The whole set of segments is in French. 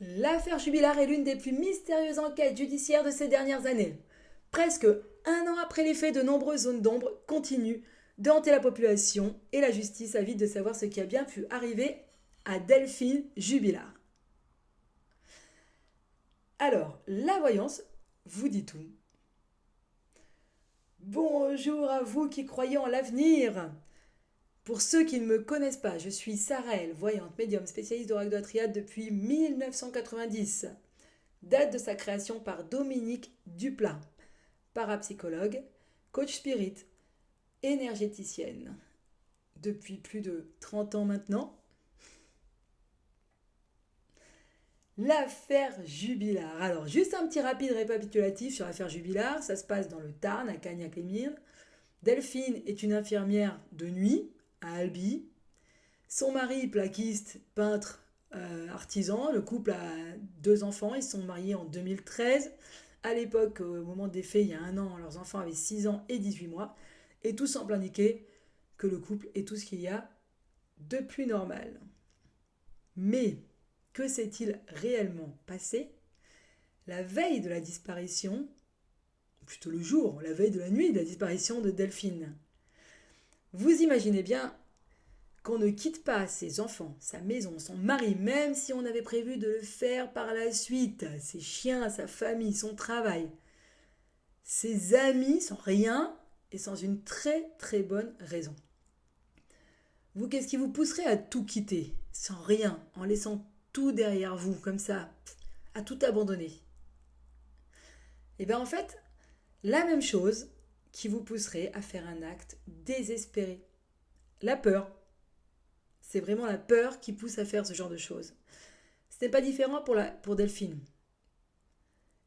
L'affaire Jubilar est l'une des plus mystérieuses enquêtes judiciaires de ces dernières années. Presque un an après les faits, de nombreuses zones d'ombre continuent de hanter la population et la justice avide de savoir ce qui a bien pu arriver à Delphine Jubilar. Alors, la voyance vous dit tout. Bonjour à vous qui croyez en l'avenir. Pour ceux qui ne me connaissent pas, je suis Sarelle, voyante médium spécialiste de de triade depuis 1990. Date de sa création par Dominique Duplat, parapsychologue, coach spirit, énergéticienne. Depuis plus de 30 ans maintenant. L'affaire Jubilard. Alors, juste un petit rapide récapitulatif sur l'affaire Jubilard. Ça se passe dans le Tarn, à Cagnac-les-Mines. Delphine est une infirmière de nuit à Albi. Son mari, plaquiste, peintre, euh, artisan. Le couple a deux enfants. Ils sont mariés en 2013. À l'époque, au moment des faits, il y a un an, leurs enfants avaient 6 ans et 18 mois. Et tout semble indiquer que le couple est tout ce qu'il y a de plus normal. Mais que s'est-il réellement passé? La veille de la disparition, plutôt le jour, la veille de la nuit de la disparition de Delphine vous imaginez bien qu'on ne quitte pas ses enfants, sa maison, son mari, même si on avait prévu de le faire par la suite, ses chiens, sa famille, son travail, ses amis, sans rien et sans une très très bonne raison. Vous, qu'est-ce qui vous pousserait à tout quitter, sans rien, en laissant tout derrière vous, comme ça, à tout abandonner? Eh bien en fait, la même chose qui vous pousserait à faire un acte désespéré. La peur. C'est vraiment la peur qui pousse à faire ce genre de choses. Ce n'est pas différent pour, Delphine.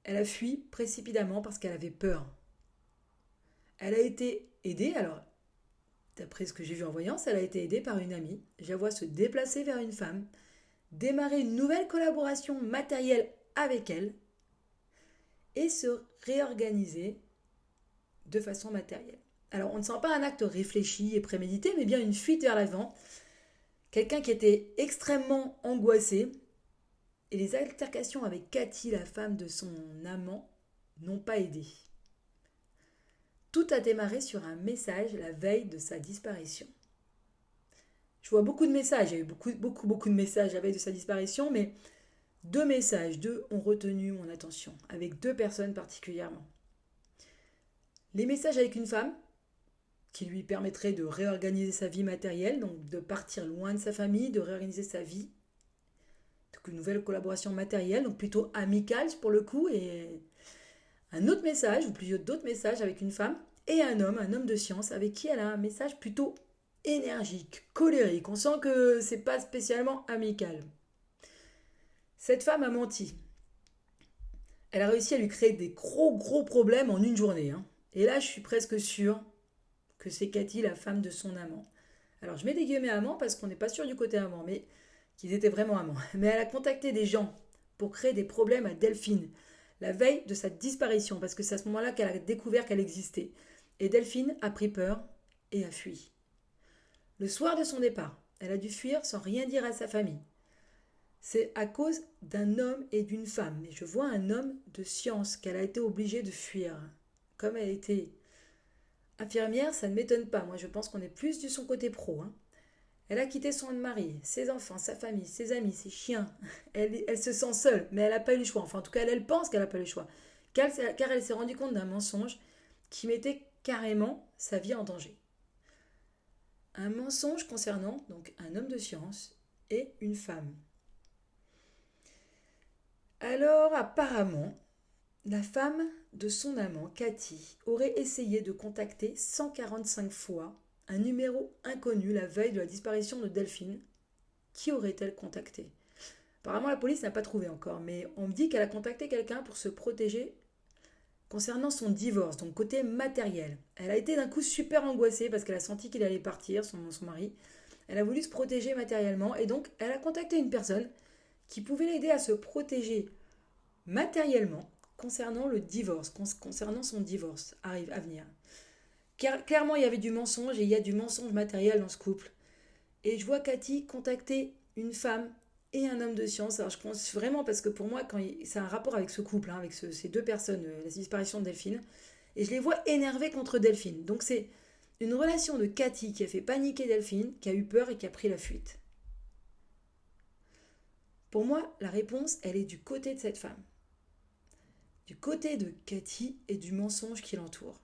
Elle a fui précipitamment parce qu'elle avait peur. Elle a été aidée, alors, d'après ce que j'ai vu en voyance, elle a été aidée par une amie. Je la vois se déplacer vers une femme, démarrer une nouvelle collaboration matérielle avec elle et se réorganiser de façon matérielle. Alors on ne sent pas un acte réfléchi et prémédité, mais bien une fuite vers l'avant. Quelqu'un qui était extrêmement angoissé. Et les altercations avec Cathy, la femme de son amant, n'ont pas aidé. Tout a démarré sur un message la veille de sa disparition. Je vois beaucoup de messages, il y a eu beaucoup, beaucoup, de messages la veille de sa disparition, mais deux messages, deux ont retenu mon attention, avec deux personnes particulièrement. Les messages avec une femme, qui lui permettrait de réorganiser sa vie matérielle, donc de partir loin de sa famille, de réorganiser sa vie. Donc une nouvelle collaboration matérielle, donc plutôt amicale pour le coup, et un autre message, ou plusieurs d'autres messages avec une femme et un homme, un homme de science, avec qui elle a un message plutôt énergique, colérique. On sent que c'est pas spécialement amical. Cette femme a menti. Elle a réussi à lui créer des gros gros problèmes en une journée. Hein. Et là, je suis presque sûre que c'est Cathy, la femme de son amant. Alors, je mets des guillemets amant parce qu'on n'est pas sûr du côté amant, mais qu'ils étaient vraiment amants. Mais elle a contacté des gens pour créer des problèmes à Delphine, la veille de sa disparition, parce que c'est à ce moment-là qu'elle a découvert qu'elle existait. Et Delphine a pris peur et a fui. Le soir de son départ, elle a dû fuir sans rien dire à sa famille. C'est à cause d'un homme et d'une femme, mais je vois un homme de science qu'elle a été obligée de fuir comme elle était infirmière, ça ne m'étonne pas. Moi, je pense qu'on est plus du son côté pro. Hein. Elle a quitté son mari, ses enfants, sa famille, ses amis, ses chiens. Elle, se sent seule, mais elle n'a pas eu le choix. Enfin, en tout cas, elle, pense qu'elle n'a pas eu le choix. Car, car elle s'est rendue compte d'un mensonge qui mettait carrément sa vie en danger. Un mensonge concernant donc un homme de science et une femme. Alors, apparemment, la femme de son amant, Cathy, aurait essayé de contacter 145 fois un numéro inconnu la veille de la disparition de Delphine. Qui aurait-elle contacté? Apparemment, la police n'a pas trouvé encore, mais on me dit qu'elle a contacté quelqu'un pour se protéger concernant son divorce, donc côté matériel. Elle a été d'un coup super angoissée parce qu'elle a senti qu'il allait partir, son, son mari. Elle a voulu se protéger matériellement et donc elle a contacté une personne qui pouvait l'aider à se protéger matériellement concernant le divorce, concernant son divorce arrive à venir. Clairement, il y avait du mensonge et il y a du mensonge matériel dans ce couple. Et je vois Cathy contacter une femme et un homme de science. Alors je pense vraiment parce que pour moi, quand c'est un rapport avec ce couple, hein, avec ces deux personnes, euh, la disparition de Delphine, et je les vois énervés contre Delphine. Donc c'est une relation de Cathy qui a fait paniquer Delphine, qui a eu peur et qui a pris la fuite. Pour moi, la réponse, elle est du côté de cette femme. Du côté de Cathy et du mensonge qui l'entoure.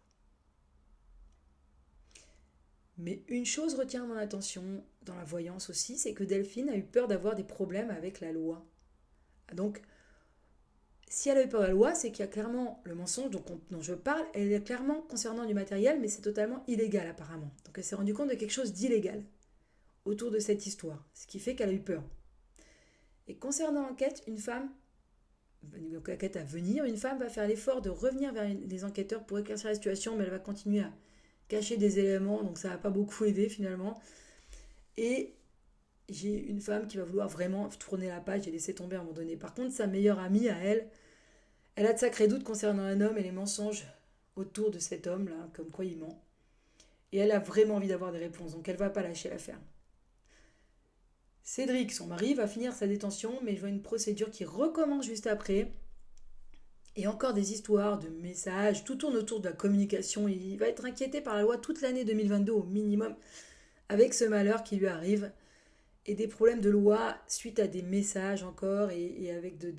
Mais une chose retient mon attention dans la voyance aussi, c'est que Delphine a eu peur d'avoir des problèmes avec la loi. Donc, si elle a eu peur de la loi, c'est qu'il y a clairement le mensonge dont, je parle, elle est clairement concernant du matériel, mais c'est totalement illégal apparemment. Donc elle s'est rendue compte de quelque chose d'illégal autour de cette histoire, ce qui fait qu'elle a eu peur. Et concernant l'enquête, une femme, l'enquête à venir, une femme va faire l'effort de revenir vers les enquêteurs pour éclaircir la situation, mais elle va continuer à cacher des éléments, donc ça va pas beaucoup aider finalement. Et j'ai une femme qui va vouloir vraiment tourner la page et laisser tomber à un moment donné. Par contre, sa meilleure amie à elle, elle a de sacrés doutes concernant un homme et les mensonges autour de cet homme-là, comme quoi il ment. Et elle a vraiment envie d'avoir des réponses, donc elle va pas lâcher l'affaire. Cédric, son mari, va finir sa détention, mais je vois une procédure qui recommence juste après. Et encore des histoires de messages, tout tourne autour de la communication. Il va être inquiété par la loi toute l'année 2022 au minimum, avec ce malheur qui lui arrive. Et des problèmes de loi suite à des messages encore, et, avec de,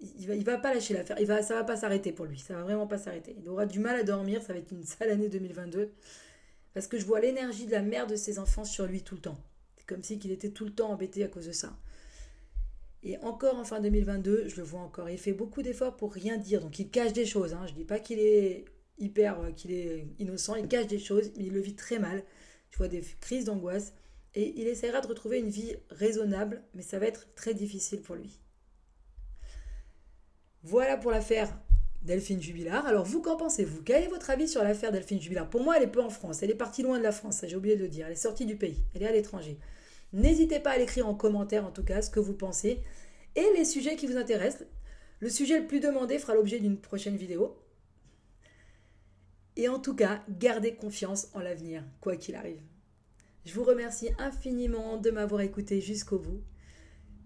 il va, il va pas lâcher l'affaire. Il va, ça va pas s'arrêter pour lui. Ça va vraiment pas s'arrêter. Il aura du mal à dormir. Ça va être une sale année 2022. Parce que je vois l'énergie de la mère de ses enfants sur lui tout le temps. Comme si qu'il était tout le temps embêté à cause de ça. Et encore en fin 2022, je le vois encore. Il fait beaucoup d'efforts pour rien dire. Donc il cache des choses. Hein. Je dis pas qu'il est hyper, euh, qu'il est innocent. Il cache des choses, mais il le vit très mal. Je vois des crises d'angoisse. Et il essaiera de retrouver une vie raisonnable, mais ça va être très difficile pour lui. Voilà pour l'affaire Delphine Jubilard. Alors vous, qu'en pensez-vous? Quel est votre avis sur l'affaire Delphine Jubilard? Pour moi, elle est peu en France. Elle est partie loin de la France, j'ai oublié de le dire. Elle est sortie du pays. Elle est à l'étranger. N'hésitez pas à l'écrire en commentaire, en tout cas, ce que vous pensez et les sujets qui vous intéressent. Le sujet le plus demandé fera l'objet d'une prochaine vidéo. Et en tout cas, gardez confiance en l'avenir, quoi qu'il arrive. Je vous remercie infiniment de m'avoir écouté jusqu'au bout.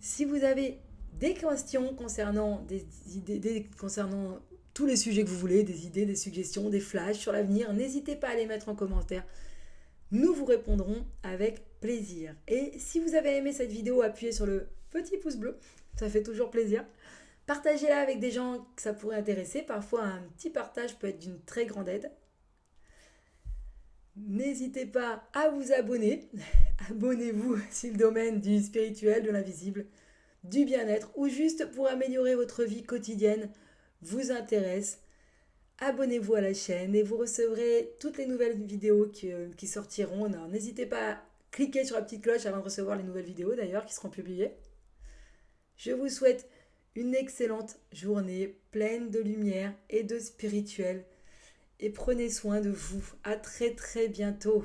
Si vous avez des questions concernant des idées, concernant tous les sujets que vous voulez, des idées, des suggestions, des flashs sur l'avenir, n'hésitez pas à les mettre en commentaire. Nous vous répondrons avec plaisir. Et si vous avez aimé cette vidéo, appuyez sur le petit pouce bleu, ça fait toujours plaisir. Partagez-la avec des gens que ça pourrait intéresser. Parfois, un petit partage peut être d'une très grande aide. N'hésitez pas à vous abonner. Abonnez-vous si le domaine du spirituel, de l'invisible, du bien-être ou juste pour améliorer votre vie quotidienne vous intéresse. Abonnez-vous à la chaîne et vous recevrez toutes les nouvelles vidéos qui, sortiront. N'hésitez pas à cliquer sur la petite cloche avant de recevoir les nouvelles vidéos d'ailleurs qui seront publiées. Je vous souhaite une excellente journée pleine de lumière et de spirituel et prenez soin de vous. À très très bientôt.